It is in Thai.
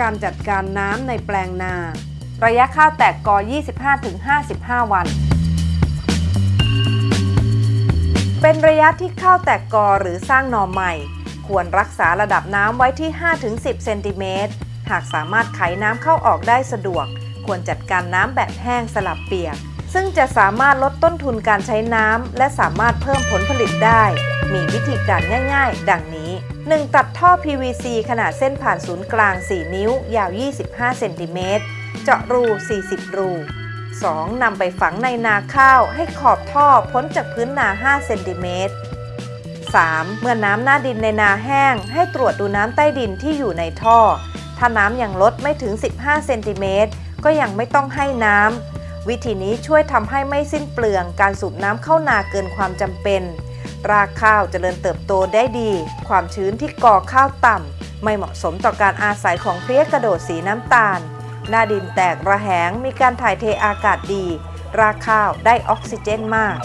การจัดการน้ำในแปลงนา ระยะข้าวแตกกอ 25-55 วัน เป็นระยะที่ข้าวแตกกอหรือสร้างหน่อใหม่ ควรรักษาระดับน้ำไว้ที่ 5-10 เซนติเมตร หากสามารถไขน้ำเข้าออกได้สะดวก ควรจัดการน้ำแบบแห้งสลับเปียก ซึ่งจะสามารถลดต้นทุนการใช้น้ำและสามารถเพิ่มผลผลิตได้ มีวิธีการง่ายๆ ดังนี้ 1. ตัดท่อ PVC ขนาดเส้นผ่านศูนย์กลาง 4 นิ้ว ยาว 25 เซนติเมตร เจาะรู 40 รู 2. นำไปฝังในนาข้าวให้ขอบท่อพ้นจากพื้นนา 5 เซนติเมตร 3. เมื่อน้ำหน้าดินในนาแห้ง ให้ตรวจดูน้ำใต้ดินที่อยู่ในท่อ ถ้าน้ำยังลดไม่ถึง 15 เซนติเมตร ก็ยังไม่ต้องให้น้ำ วิธีนี้ช่วยทำให้ไม่สิ้นเปลืองการสูบน้ำเข้านาเกินความจำเป็น รากข้าวจเจริญเติบโตได้ดี ความชื้นที่ก่อข้าวต่ำ ไม่เหมาะสมต่อการอาศัยของเพลี้ยกระโดดสีน้ำตาล หน้าดินแตกระแหงมีการถ่ายเทอากาศดี รากข้าวได้ออกซิเจนมาก